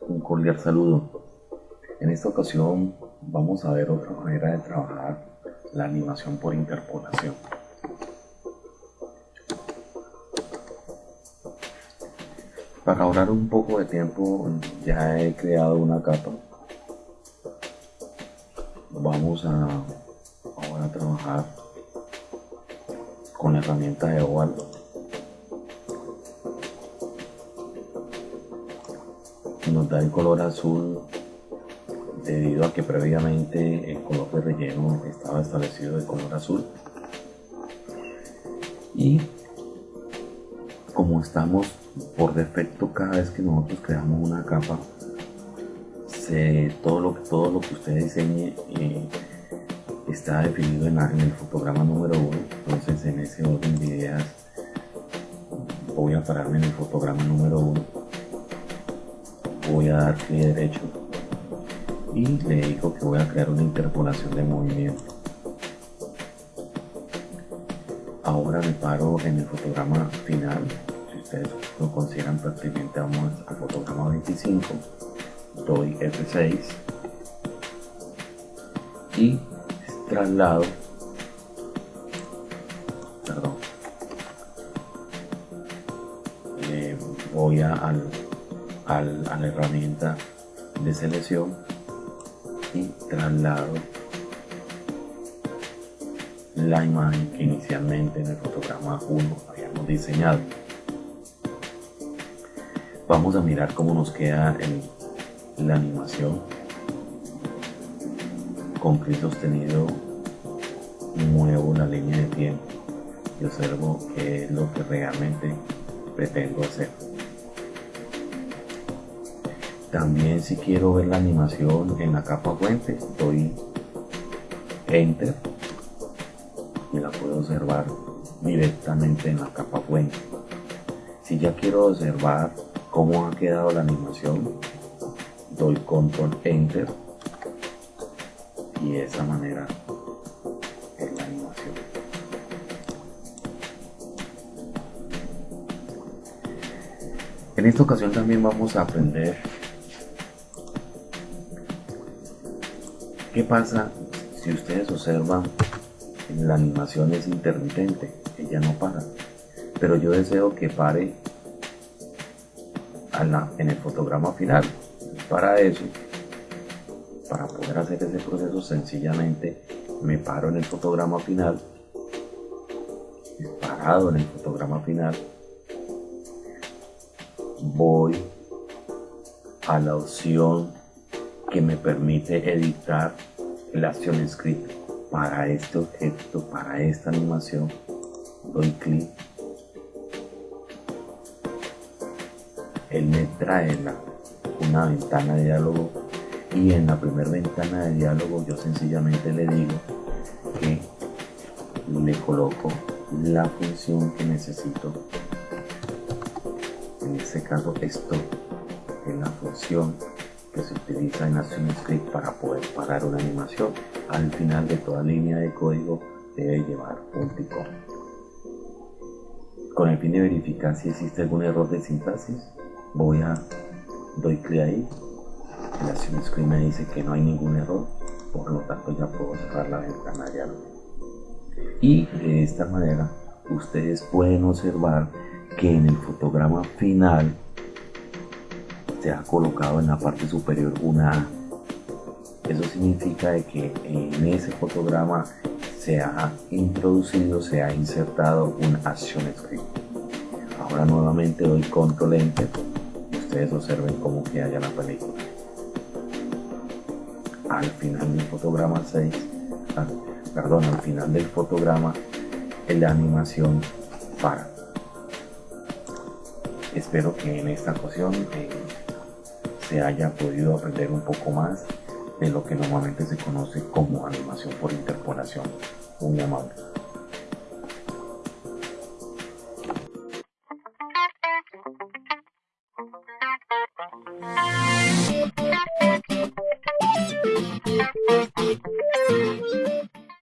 Un cordial saludo. En esta ocasión vamos a ver otra manera de trabajar la animación por interpolación. Para ahorrar un poco de tiempo ya he creado una capa. Vamos a ahora a trabajar con la herramienta de oval. Nos da el color azul debido a que previamente el color de relleno estaba establecido de color azul. Y como estamos por defecto cada vez que nosotros creamos una capa todo lo todo lo que usted diseñe eh, está definido en, el fotograma número 1 entonces en ese orden de ideas voy a pararme en el fotograma número 1 voy a dar clic derecho y le digo que voy a crear una interpolación de movimiento. Ahora me paro en el fotograma final. Ustedes lo consideran prácticamente vamos al fotograma 25 doy F6 y traslado perdón voy a, al, a la herramienta de selección y traslado la imagen que inicialmente en el fotograma 1 habíamos diseñado. Vamos a mirar cómo nos queda en la animación. Con clic sostenido muevo la línea de tiempo y observo qué es lo que realmente pretendo hacer. También si quiero ver la animación en la capa fuente, doy Enter y la puedo observar directamente en la capa fuente. Si ya quiero observar cómo ha quedado la animación doy control enter y de esa manera es la animación en esta ocasión también vamos a aprender qué pasa si ustedes observan la animación es intermitente ella no para pero yo deseo que pare en el fotograma final. Para eso, para poder hacer ese proceso, sencillamente me paro en el fotograma final, parado en el fotograma final, voy a la opción que me permite editar el acción script para este objeto, para esta animación, doy clic. Él me trae una ventana de diálogo y en la primera ventana de diálogo yo sencillamente le digo que le coloco la función que necesito. En este caso esto es la función que se utiliza en ActionScript para poder parar una animación. Al final de toda línea de código debe llevar un con el fin de verificar si existe algún error de sintaxis voy a doy clic ahí. La acción screen me dice que no hay ningún error por lo tanto ya puedo cerrar la ventana ya. Y de esta manera ustedes pueden observar que en el fotograma final se ha colocado en la parte superior una A. Eso significa de que en ese fotograma se ha introducido, se ha insertado un action script. Ahora nuevamente doy control enter observen cómo que haya la película. Al final del fotograma 6, ah, perdón, al final del fotograma, la animación para. Espero que en esta ocasión eh, se haya podido aprender un poco más de lo que normalmente se conoce como animación por interpolación. Muy amable.